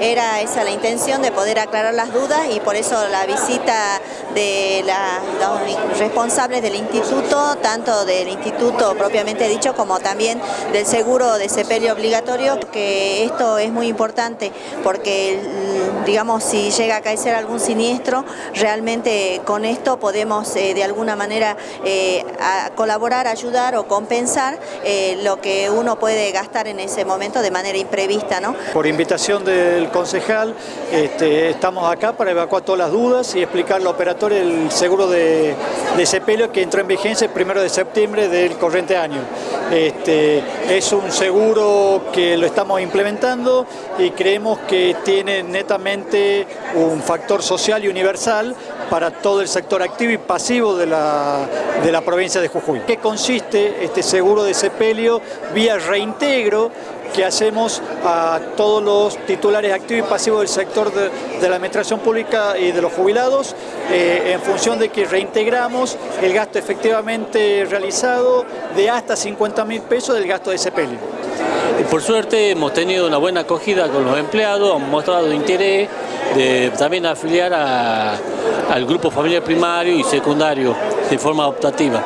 era esa la intención de poder aclarar las dudas y por eso la visita de los responsables del instituto, tanto del instituto propiamente dicho como también del seguro de sepelio obligatorio, que esto es muy importante porque digamos si llega a caer algún siniestro, realmente con esto podemos eh, de alguna manera eh, colaborar, ayudar o compensar eh, lo que uno puede gastar en ese momento de manera imprevista. ¿no? Por invitación del concejal este, estamos acá para evacuar todas las dudas y explicar al operatorio el seguro de, de que entró en vigencia el 1 de septiembre del corriente año. Este, es un seguro que lo estamos implementando y creemos que tiene netamente un factor social y universal para todo el sector activo y pasivo de la, de la provincia de Jujuy. ¿Qué consiste este seguro de sepelio vía reintegro que hacemos a todos los titulares activos y pasivos del sector de, la administración pública y de los jubilados eh, en función de que reintegramos el gasto efectivamente realizado de hasta 50 mil pesos del gasto de sepelio. Por suerte hemos tenido una buena acogida con los empleados, han mostrado interés de también afiliar al grupo familiar primario y secundario de forma optativa.